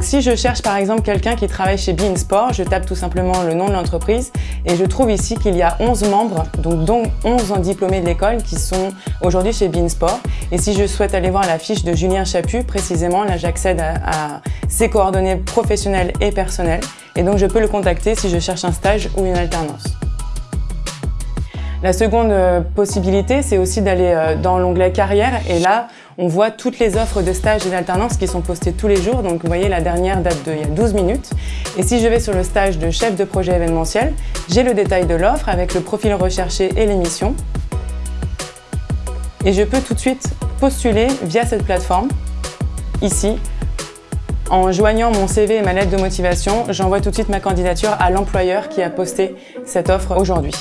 Si je cherche par exemple quelqu'un qui travaille chez Beansport, je tape tout simplement le nom de l'entreprise et je trouve ici qu'il y a 11 membres, donc dont 11 diplômés de l'école qui sont aujourd'hui chez Beansport. Et si je souhaite aller voir la fiche de Julien Chaput, précisément, là j'accède à ses coordonnées professionnelles et personnelles et donc je peux le contacter si je cherche un stage ou une alternance. La seconde euh, possibilité, c'est aussi d'aller euh, dans l'onglet carrière et là, on voit toutes les offres de stage et d'alternance qui sont postées tous les jours. Donc vous voyez, la dernière date d'il y a 12 minutes. Et si je vais sur le stage de chef de projet événementiel, j'ai le détail de l'offre avec le profil recherché et l'émission. Et je peux tout de suite postuler via cette plateforme, ici. En joignant mon CV et ma lettre de motivation, j'envoie tout de suite ma candidature à l'employeur qui a posté cette offre aujourd'hui.